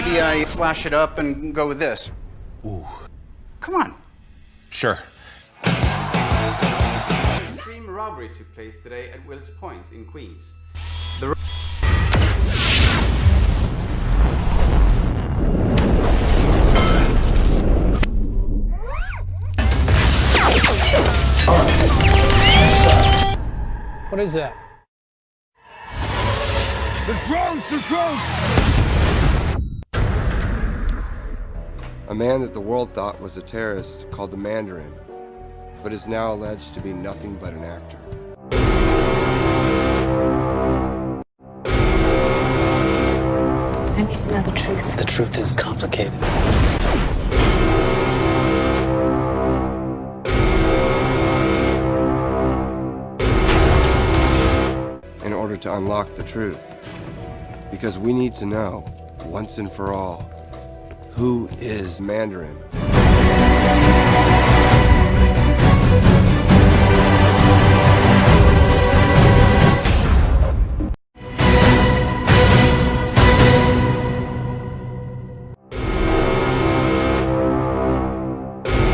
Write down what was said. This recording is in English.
I flash it up and go with this? Ooh. Come on. Sure. Extreme robbery took place today at Willets Point in Queens. The What is that? The drones! The drones! A man that the world thought was a terrorist called the Mandarin, but is now alleged to be nothing but an actor. I need to know the truth. The truth is complicated. in order to unlock the truth. Because we need to know, once and for all, who is Mandarin.